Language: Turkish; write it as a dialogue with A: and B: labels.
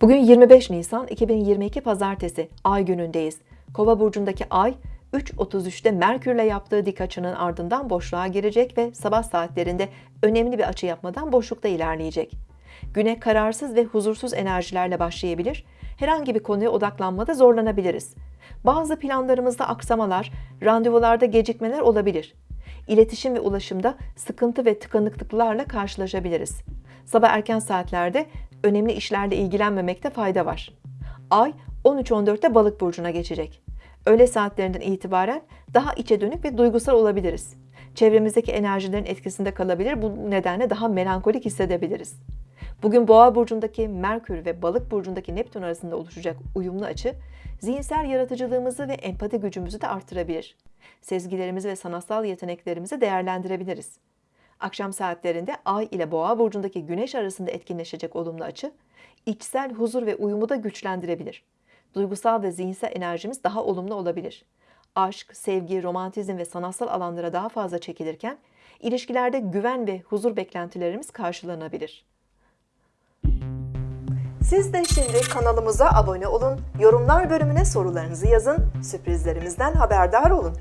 A: Bugün 25 Nisan 2022 Pazartesi Ay günündeyiz. Kova burcundaki Ay 3.33'te Merkürle yaptığı dik açının ardından boşluğa girecek ve sabah saatlerinde önemli bir açı yapmadan boşlukta ilerleyecek. Güne kararsız ve huzursuz enerjilerle başlayabilir. Herhangi bir konuya odaklanmada zorlanabiliriz. Bazı planlarımızda aksamalar, randevularda gecikmeler olabilir. İletişim ve ulaşımda sıkıntı ve tıkanıklıklarla karşılaşabiliriz. Sabah erken saatlerde önemli işlerle ilgilenmemekte fayda var. Ay 13-14'te balık burcuna geçecek. Öğle saatlerinden itibaren daha içe dönük ve duygusal olabiliriz. Çevremizdeki enerjilerin etkisinde kalabilir, bu nedenle daha melankolik hissedebiliriz. Bugün Boğa burcundaki Merkür ve Balık burcundaki Neptün arasında oluşacak uyumlu açı, zihinsel yaratıcılığımızı ve empati gücümüzü de artırabilir. Sezgilerimizi ve sanatsal yeteneklerimizi değerlendirebiliriz. Akşam saatlerinde Ay ile Boğa burcundaki Güneş arasında etkinleşecek olumlu açı, içsel huzur ve uyumu da güçlendirebilir. Duygusal ve zihinsel enerjimiz daha olumlu olabilir. Aşk, sevgi, romantizm ve sanatsal alanlara daha fazla çekilirken, ilişkilerde güven ve huzur beklentilerimiz karşılanabilir. Siz de şimdi kanalımıza abone olun, yorumlar bölümüne sorularınızı yazın, sürprizlerimizden haberdar olun.